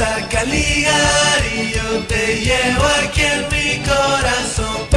Pelusa Caligari, yo te llevo aquí en mi corazón.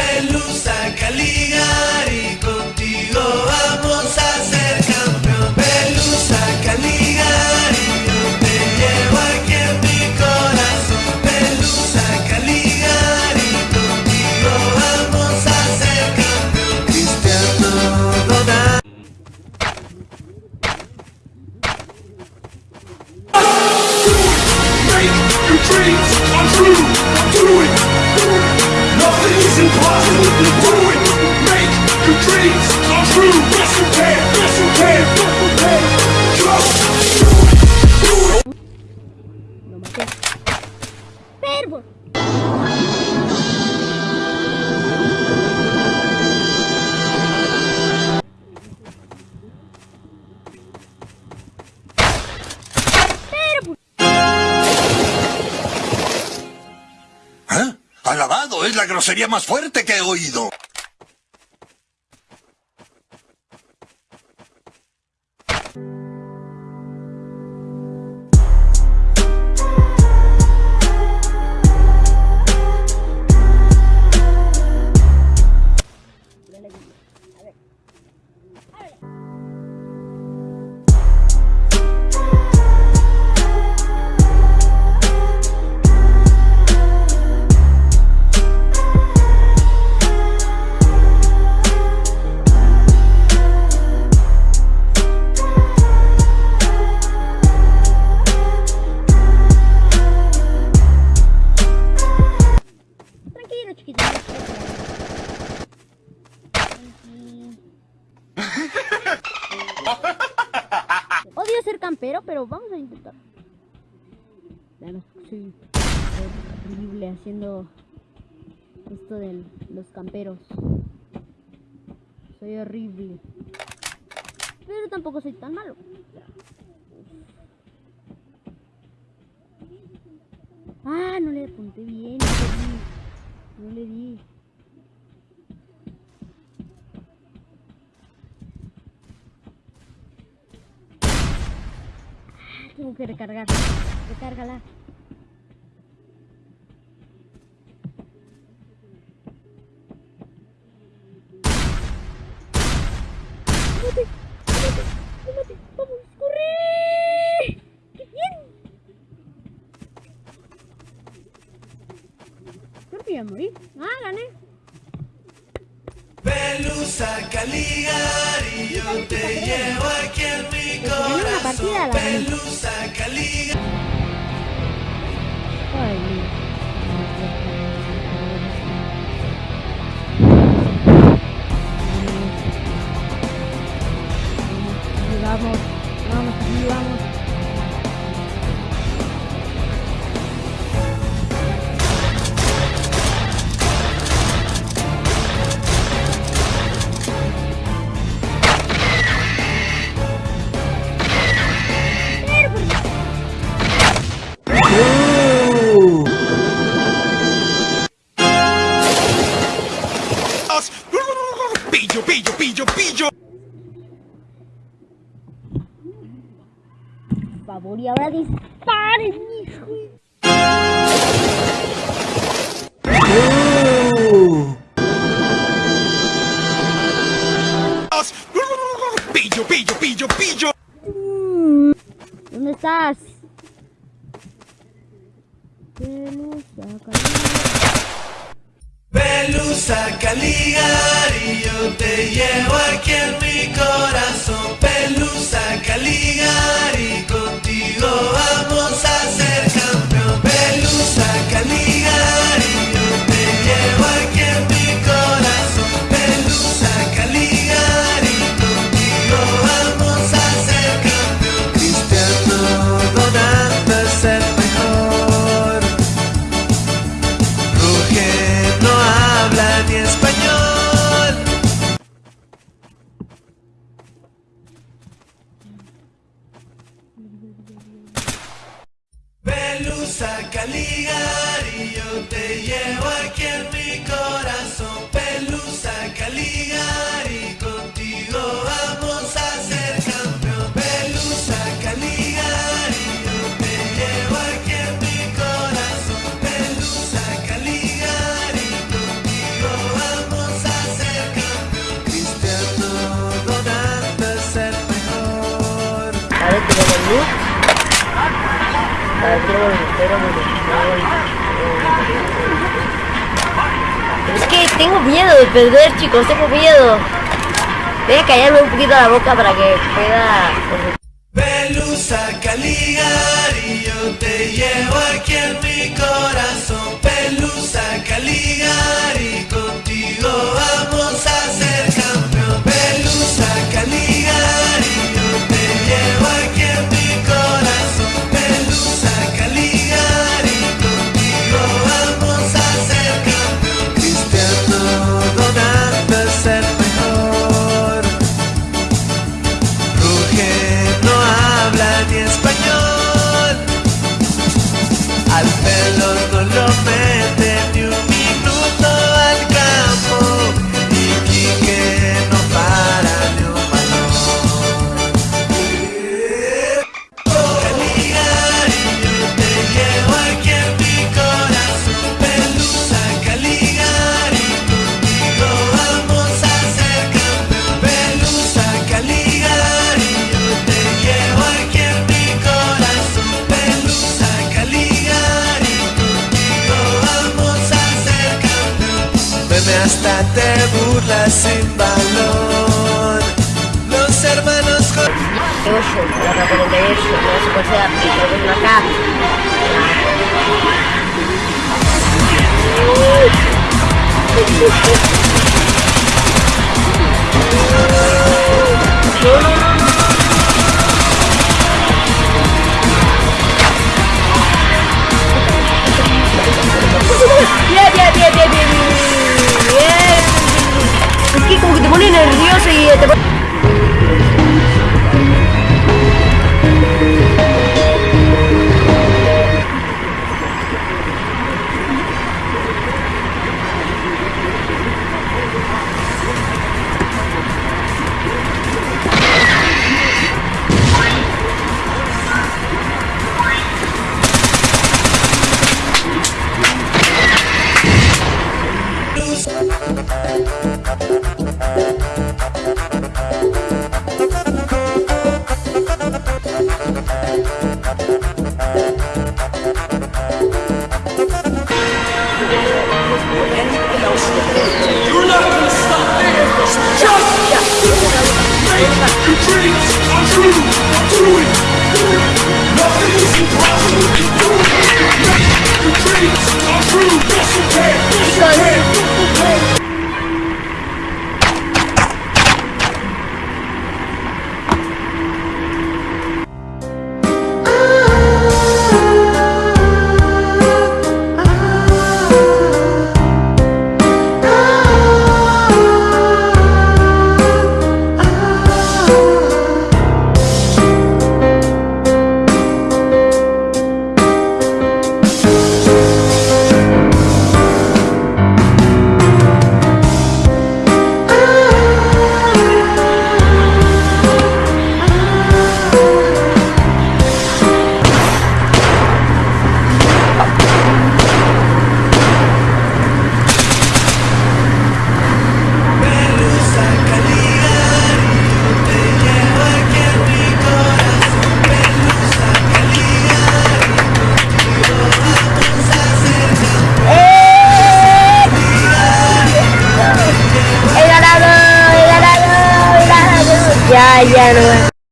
¿Eh? Alabado, es la grosería más fuerte que he oído. Campero, pero vamos a intentar. Soy horrible haciendo esto de los camperos. Soy horrible. Pero tampoco soy tan malo. Ah, no le apunté bien. No le di. Que recargar. Recárgala. ¡Súbete! ¡Vamos! ¡Corre! ¡Qué bien! Creo que. Ah, gané. Pelusa Caligari, yo te llevo aquí en mi Pues partida, corazón. la. Vamos, vamos, favor, y ahora disparen, hijo. Pillo, pillo, pillo, pillo. ¿Dónde estás? Pelusa, Pelusa Caligari, yo te llevo aquí en mi corazón. Medusa Caligari, yo te llevo aquí en mi corazón. Pelusa Caligari, contigo vamos a ser campeón. Pelusa Caligari, yo te llevo aquí en mi corazón. Pelusa Caligari, contigo vamos a ser campeón. Cristiano Donato es el mejor. Es que tengo miedo de perder, chicos, tengo miedo. Voy a callarme un poquito la boca para que pueda... Velusa yo te llevo aquí al hasta te burlas sin valor. Los hermanos. No, no, no. ya, ya no.